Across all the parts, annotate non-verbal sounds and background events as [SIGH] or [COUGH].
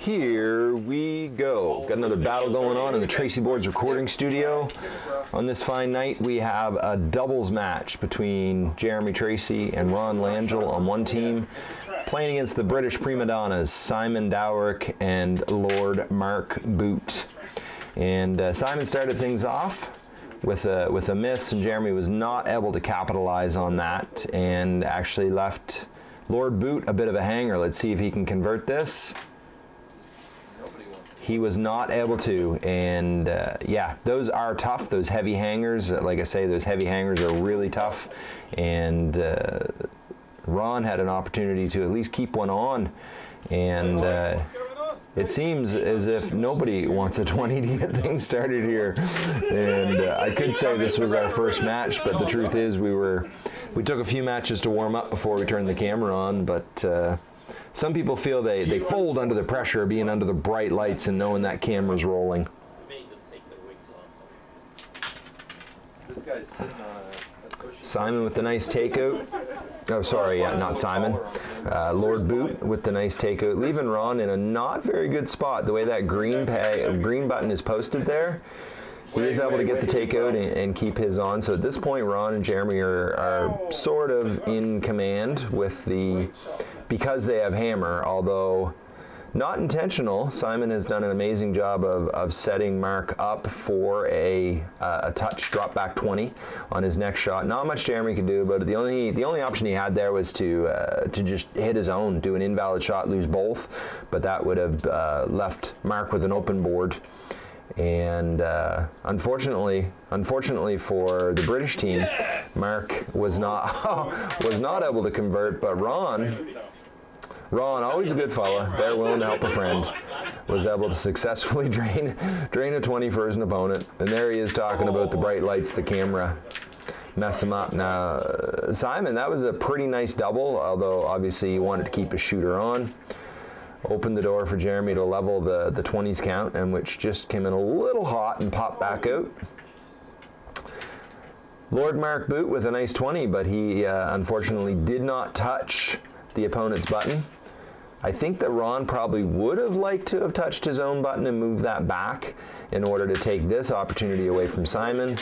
Here we go. Got another battle going on in the Tracey Boards recording studio. On this fine night, we have a doubles match between Jeremy Tracey and Ron Langell on one team, playing against the British prima donnas, Simon Dowrick and Lord Mark Boot. And uh, Simon started things off with a, with a miss, and Jeremy was not able to capitalize on that and actually left Lord Boot a bit of a hanger. Let's see if he can convert this he was not able to and uh, yeah those are tough. Those heavy hangers like i say those heavy hangers are really tough and uh, ron had an opportunity to at least keep one on and uh, it seems as if nobody wants a 20 to get things started here. And uh, i could say this was our first match but the truth is we were we took a few matches to warm up before we turned the camera on but uh, some people feel they, they fold under the pressure of being under the bright lights and knowing that camera's rolling. Simon with the nice takeout. Oh, sorry, yeah, not Simon. Uh, Lord Boot with the nice takeout, leaving Ron in a not very good spot. The way that green pay, green button is posted there, he is able to get the takeout and, and, keep his on. So at this point, Ron and Jeremy are, are sort of in command with the because they have hammer, although not intentional. Simon has done an amazing job of, of setting Mark up for a, uh, a touch drop back 20 on his next shot. Not much Jeremy could do, but the only the only option he had there was to uh, to just hit his own, do an invalid shot, lose both, but that would have uh, left Mark with an open board. And uh, unfortunately, unfortunately for the British team, yes! Mark was not [LAUGHS] was not able to convert, but Ron Ron, always a good fella, there willing to help a friend, was able to successfully [LAUGHS] drain, drain a 20 for his opponent. And there he is talking about the bright lights, the camera, mess him up. Now, Simon, that was a pretty nice double, although obviously you wanted to keep a shooter on. Opened the door for Jeremy to level the, the 20s count, and which just came in a little hot and popped back out. Lord Mark Boot with a nice 20, but he uh, unfortunately did not touch the opponent's button. I think that Ron probably would have liked to have touched his own button and moved that back in order to take this opportunity away from Simon.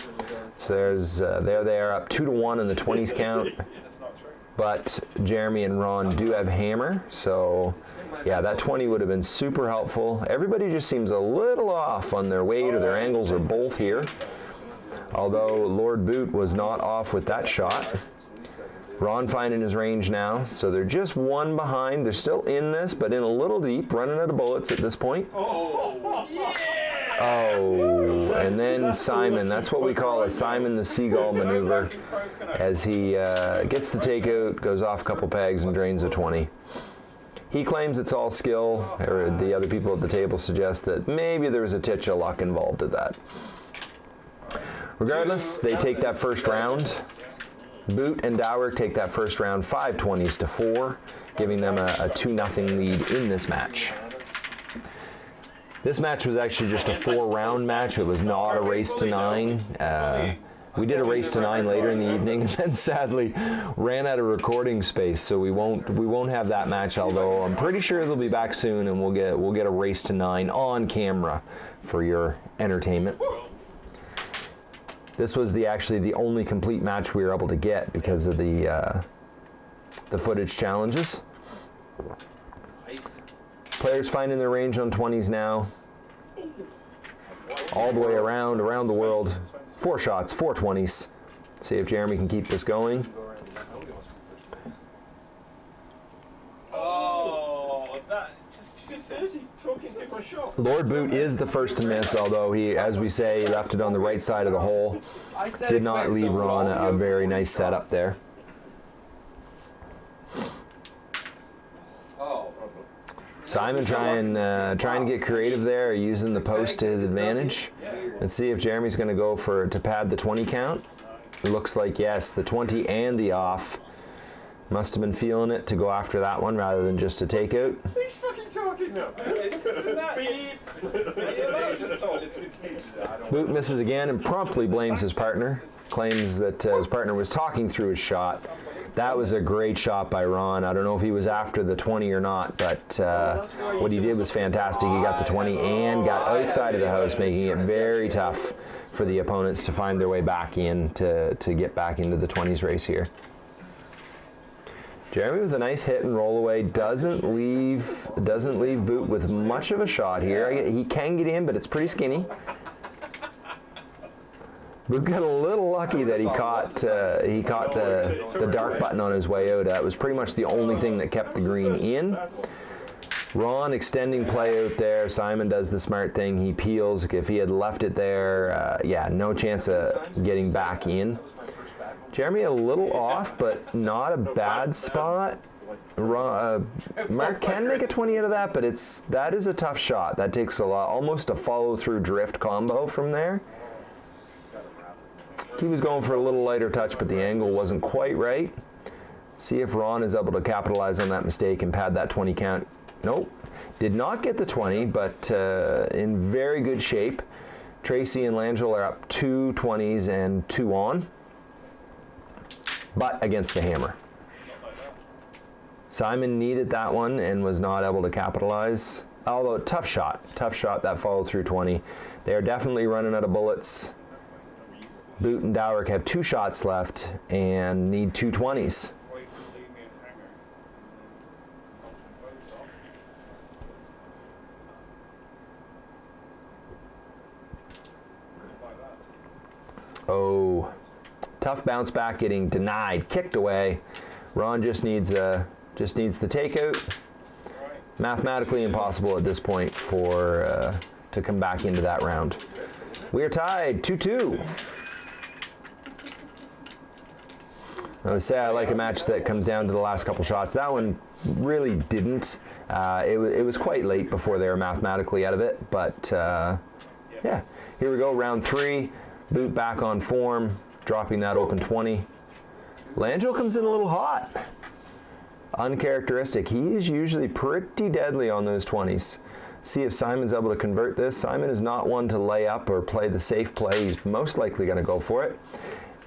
So there's uh, there they are up two to one in the 20s count. [LAUGHS] But Jeremy and Ron do have hammer, so yeah, that 20 would have been super helpful. Everybody just seems a little off on their weight or their angles or both here. Although Lord Boot was not off with that shot. Ron finding his range now, so they're just one behind. They're still in this, but in a little deep, running out of bullets at this point. Oh, yeah! Oh, and then Simon. That's what we call a Simon the Seagull maneuver as he uh, gets the takeout, goes off a couple pegs, and drains a 20. He claims it's all skill, or the other people at the table suggest that maybe there was a titch of luck involved in that. Regardless, they take that first round. Boot and Dower take that first round 520s to 4, giving them a, a 2 0 lead in this match. This match was actually just a four round match. It was not a race to nine. Uh, we did a race to nine later in the evening, [LAUGHS] and then sadly ran out of recording space, so we won't we won't have that match. Although I'm pretty sure they'll be back soon, and we'll get we'll get a race to nine on camera for your entertainment. This was the actually the only complete match we were able to get because of the uh, the footage challenges. Players finding their range on 20s now. All the way around, around the world. Four shots, four 20s. See if Jeremy can keep this going. Lord Boot is the first to miss, although he, as we say, left it on the right side of the hole. Did not leave Ron a, very nice setup there. Simon trying uh, trying to get creative there, using the post to his advantage. Let's see if Jeremy's going to go for to pad the 20 count. It looks like yes, the 20 and the off. Must have been feeling it to go after that one rather than just a takeout. He's fucking talking now. Boot misses again and promptly blames his partner. Claims that uh, his partner was talking through his shot That was a great shot by Ron. I don't know if he was after the 20 or not, but uh, what he did was fantastic. He got the 20 and got outside of the house, making it very tough for the opponents to find their way back in to, to get back into the 20s race here. Jeremy with a nice hit and roll away doesn't leave doesn't leave Boot with much of a shot here. He can get in, but it's pretty skinny. Boot got a little lucky that he caught uh, he caught the the dark button on his way out. That was pretty much the only thing that kept the green in. Ron extending play out there. Simon does the smart thing. He peels. If he had left it there, uh, yeah, no chance of getting back in. Jeremy a little off, but not a bad spot. Uh, [LAUGHS] Mark can make a 20 out of that, but it's that is a tough shot. That takes a lot, almost a follow-through drift combo from there. He was going for a little lighter touch, but the angle wasn't quite right. See if Ron is able to capitalize on that mistake and pad that 20 count. Nope. Did not get the 20, but uh, in very good shape. Tracey and Langell are up two 20s and two on but against the hammer. Simon needed that one and was not able to capitalize. Although tough shot, tough shot that followed through 20. They are definitely running out of bullets. Boot and Dowrick have two shots left and need two 20s. Oh, Tough bounce back, getting denied, kicked away. Ron just needs uh, just needs the takeout. Mathematically impossible at this point for uh, to come back into that round. We are tied 2-2. I would say I like a match that comes down to the last couple shots. That one really didn't. Uh, it, it, was quite late before they were mathematically out of it, but uh, yeah. Here we go, round three. Boot back on form dropping that open 20. Langell comes in a little hot. Uncharacteristic. He is usually pretty deadly on those 20s. See if Simon's able to convert this. Simon is not one to lay up or play the safe play. He's most likely going to go for it.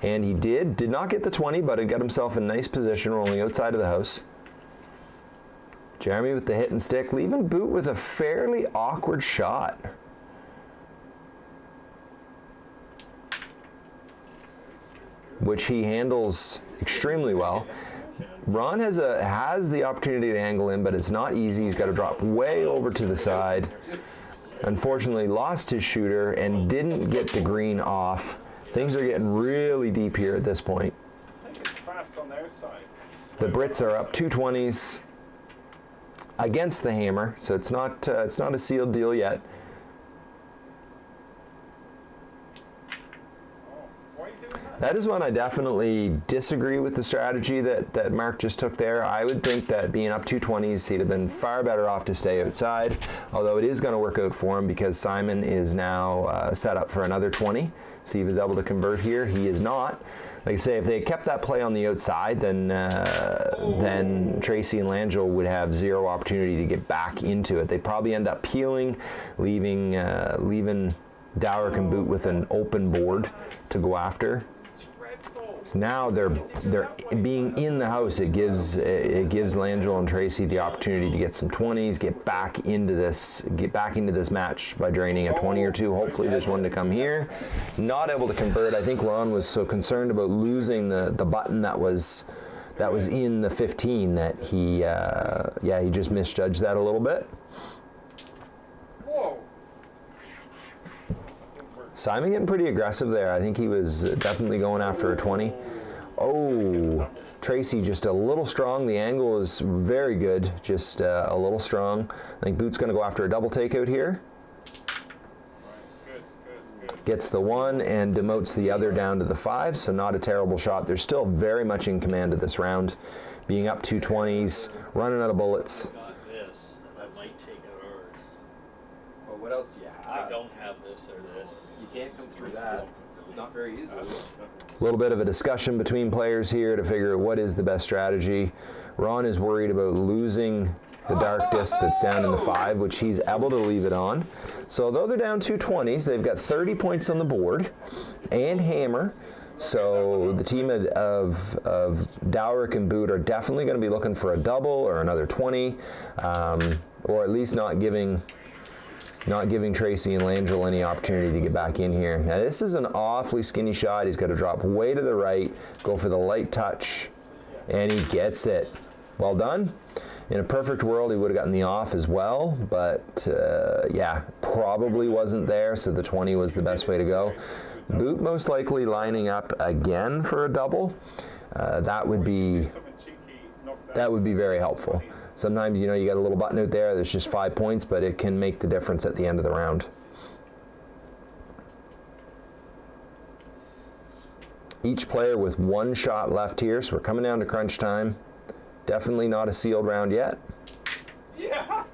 And he did. Did not get the 20, but he got himself in nice position rolling outside of the house. Jeremy with the hit and stick, leaving Boot with a fairly awkward shot. Which he handles extremely well. Ron has a has the opportunity to angle in, but it's not easy. He's got to drop way over to the side. Unfortunately, lost his shooter and didn't get the green off. Things are getting really deep here at this point. The Brits are up 220s against the hammer, so it's not uh, it's not a sealed deal yet. That is one I definitely disagree with the strategy that, that Mark just took there. I would think that being up 220s, he'd have been far better off to stay outside, although it is going to work out for him because Simon is now uh, set up for another 20. See if he's able to convert here. He is not. Like I say, if they kept that play on the outside, then uh, then Tracey and Langell would have zero opportunity to get back into it. They'd probably end up peeling, leaving uh, leaving Dowrick and Boot with an open board to go after. So now they're they're being in the house. It gives it gives Langell and Tracey the opportunity to get some 20s, get back into this get back into this match by draining a 20 or two. Hopefully there's one to come here. Not able to convert. I think Ron was so concerned about losing the the button that was that was in the 15 that he uh, yeah he just misjudged that a little bit. Simon getting pretty aggressive there. I think he was definitely going after a 20. Oh, Tracey just a little strong. The angle is very good, just uh, a little strong. I think Boot's going to go after a double takeout here. Gets the one and demotes the other down to the five, so not a terrible shot. They're still very much in command of this round, being up 220s, running out of bullets. what else do you have? I don't have this or this can't come through that. Not very easily. A little bit of a discussion between players here to figure out what is the best strategy. Ron is worried about losing the dark disc that's down in the five, which he's able to leave it on. So though they're down 220s, they've got 30 points on the board and hammer. So the team of, of, of Dowrick and Boot are definitely going to be looking for a double or another 20, um, or at least not giving not giving Tracey and Langell any opportunity to get back in here. Now this is an awfully skinny shot. He's got to drop way to the right, go for the light touch, and he gets it. Well done. In a perfect world, he would have gotten the off as well, but uh, yeah, probably wasn't there, so the 20 was the best way to go. Boot most likely lining up again for a double. Uh, that would be that would be very helpful. Sometimes you know you got a little button out there that's just five points, but it can make the difference at the end of the round. Each player with one shot left here, so we're coming down to crunch time. Definitely not a sealed round yet. Yeah. [LAUGHS]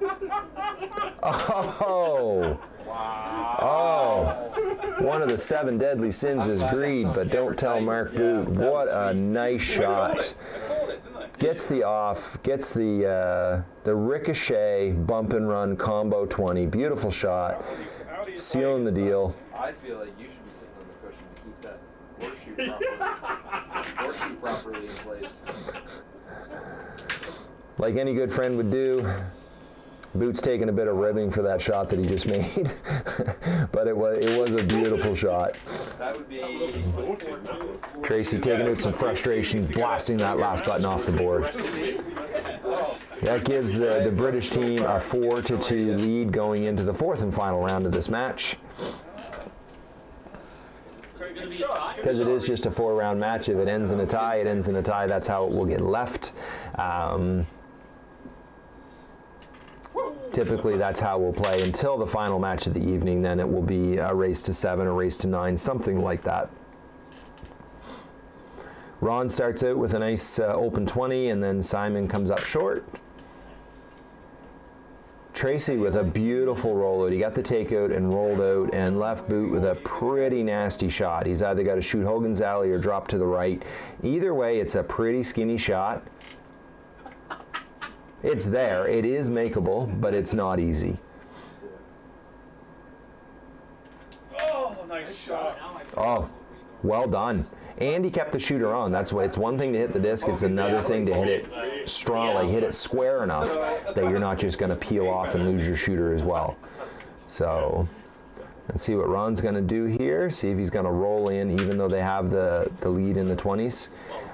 Oh. Wow. Oh. One of the seven deadly sins is greed, but don't tell Mark Boot. What a nice [LAUGHS] shot. Gets the off, gets the uh, the ricochet bump and run combo 20. Beautiful shot. Sealing the deal. I feel like you should be sitting on the cushion to keep that horseshoe properly, horseshoe properly in place like any good friend would do, Boots taking a bit of ribbing for that shot that he just [LAUGHS] made, but it was it was a beautiful shot. That would be Tracey taking out some frustration, blasting that last button off the board. That gives the, the British team a 4 to 2 lead going into the fourth and final round of this match. Because it is just a four round match. If it ends in a tie, it ends in a tie. That's how it will get left. Um, Typically, that's how we'll play until the final match of the evening. Then it will be a race to seven, a race to nine, something like that. Ron starts out with a nice uh, open 20, and then Simon comes up short. Tracey with a beautiful rollout. He got the takeout and rolled out, and left boot with a pretty nasty shot. He's either got to shoot Hogan's Alley or drop to the right. Either way, it's a pretty skinny shot. It's there. It is makeable, but it's not easy. Oh, nice shot. Oh, well done. And he kept the shooter on. That's why it's one thing to hit the disc. It's another thing to hit it strongly, hit it square enough that you're not just going to peel off and lose your shooter as well. So let's see what Ron's going to do here. See if he's going to roll in, even though they have the the lead in the 20s.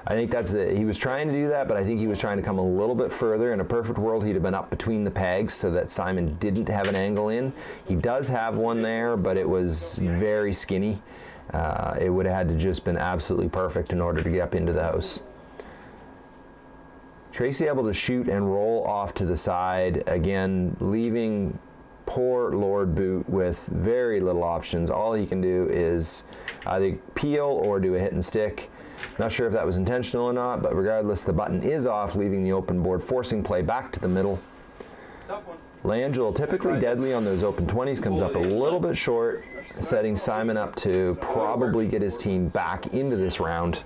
I think that's it. He was trying to do that, but I think he was trying to come a little bit further. In a perfect world, he'd have been up between the pegs so that Simon didn't have an angle in. He does have one there, but it was very skinny. Uh, it would have had to just been absolutely perfect in order to get up into the house. Tracey able to shoot and roll off to the side, again, leaving poor Lord Boot with very little options. All he can do is either peel or do a hit and stick. Not sure if that was intentional or not, but regardless, the button is off, leaving the open board, forcing play back to the middle. Langell, typically deadly on those open 20s, comes up a little bit short, setting Simon up to probably get his team back into this round.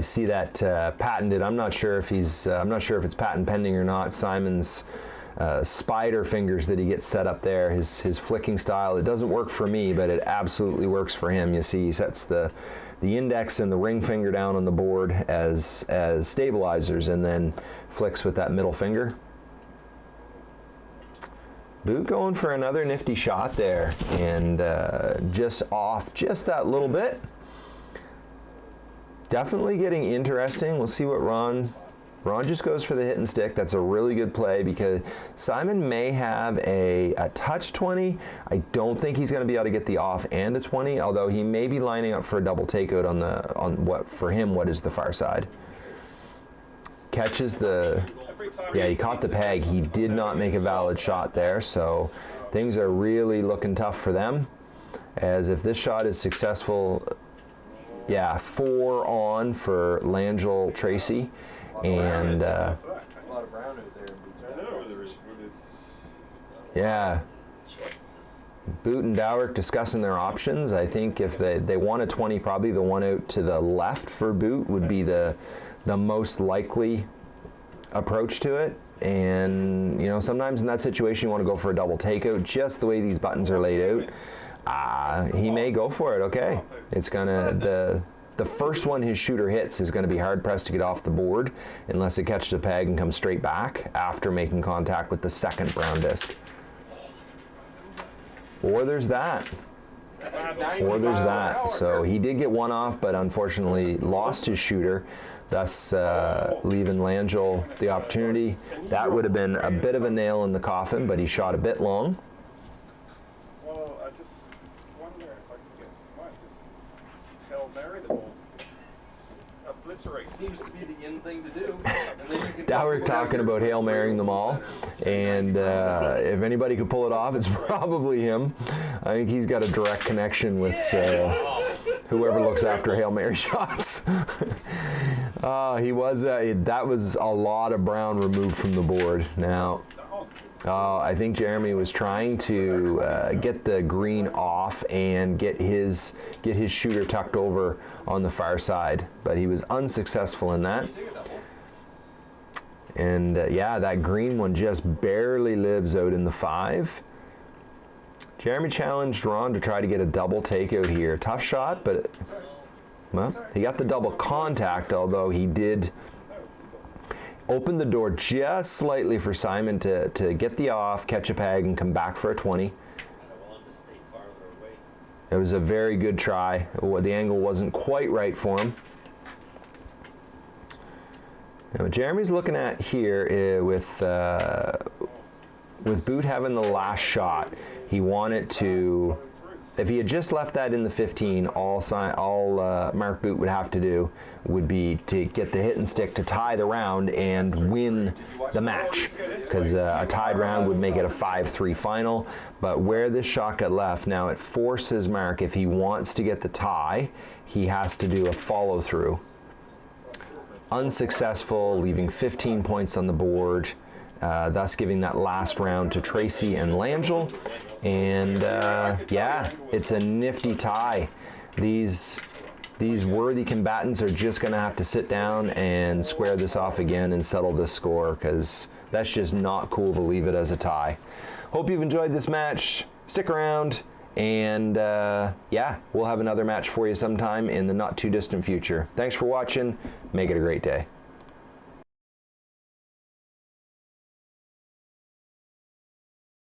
You see that uh, patented. I'm not sure if he's. Uh, I'm not sure if it's patent pending or not. Simon's uh, spider fingers that he gets set up there. His his flicking style. It doesn't work for me, but it absolutely works for him. You see, he sets the the index and the ring finger down on the board as as stabilizers, and then flicks with that middle finger. Boot going for another nifty shot there, and uh, just off just that little bit definitely getting interesting. We'll see what Ron. Ron just goes for the hit and stick. That's a really good play because Simon may have a, a touch 20. I don't think he's going to be able to get the off and a 20, although he may be lining up for a double takeout on the on what for him what is the far side. Catches the yeah, he caught the peg. He did not make a valid shot there, so things are really looking tough for them. As if this shot is successful, yeah, four on for Langell Tracey, and uh, yeah. Boot and Dowrick discussing their options. I think if they, they want a 20, probably the one out to the left for Boot would be the the most likely approach to it. and you know sometimes in that situation you want to go for a double takeout. Just the way these buttons are laid out, uh, he may go for it. Okay, it's gonna the the first one his shooter hits is going to be hard pressed to get off the board unless it catches a peg and comes straight back after making contact with the second brown disc. Or there's that. Or there's that. So he did get one off, but unfortunately lost his shooter, thus uh, leaving Langell the opportunity. That would have been a bit of a nail in the coffin, but he shot a bit long. Well, I just wonder if I can get what just Hail Mary the ball. Obliterate. Seems to be the in thing to do. And then you can Now we're talking about your Hail Marrying them all, and uh, if anybody could pull it off, it's [LAUGHS] probably him. I think he's got a direct connection with uh, whoever looks after Hail Mary [LAUGHS] shots. [LAUGHS] uh, he was, uh, that was a lot of brown removed from the board. Now, uh, I think Jeremy was trying to uh, get the green off and get his get his shooter tucked over on the far side, but he was unsuccessful in that. And uh, yeah, that green one just barely lives out in the five. Jeremy challenged Ron to try to get a double takeout here. Tough shot, but well, he got the double contact, although he did open the door just slightly for Simon to, to get the off, catch a peg, and come back for a 20. I want to stay farther away. It was a very good try. The angle wasn't quite right for him. Now, what Jeremy's looking at here uh, with uh, with Boot having the last shot, he wanted to. If he had just left that in the 15, all si all uh, Mark Boot would have to do would be to get the hit and stick to tie the round and win the match, because uh, a tied round would make it a 5-3 final. But where this shot got left, now it forces Mark if he wants to get the tie, he has to do a follow through unsuccessful, leaving 15 points on the board, uh, thus giving that last round to Tracey and Langell. And uh, yeah, it's a nifty tie. These these worthy combatants are just going to have to sit down and square this off again and settle this score because that's just not cool to leave it as a tie. Hope you've enjoyed this match. Stick around. And uh, yeah, we'll have another match for you sometime in the not too distant future. Thanks for watching. Make it a great day.